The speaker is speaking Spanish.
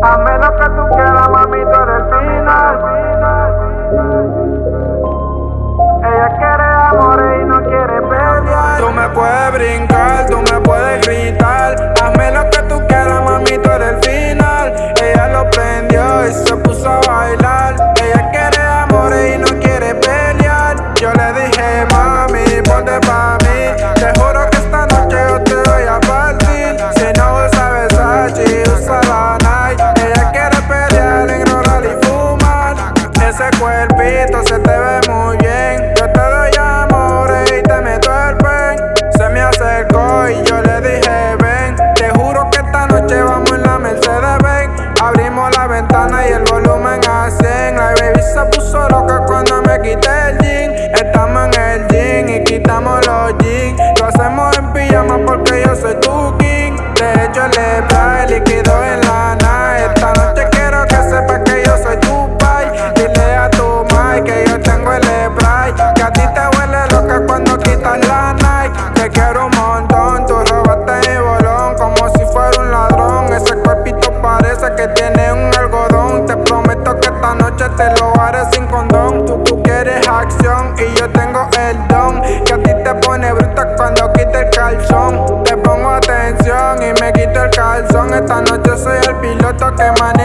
A menos que tú quieras, mami, tú eres final. bonita, se te ve y yo tengo el don Que a ti te pone bruta cuando quita el calzón. Te pongo atención y me quito el calzón. Esta noche soy el piloto que maneja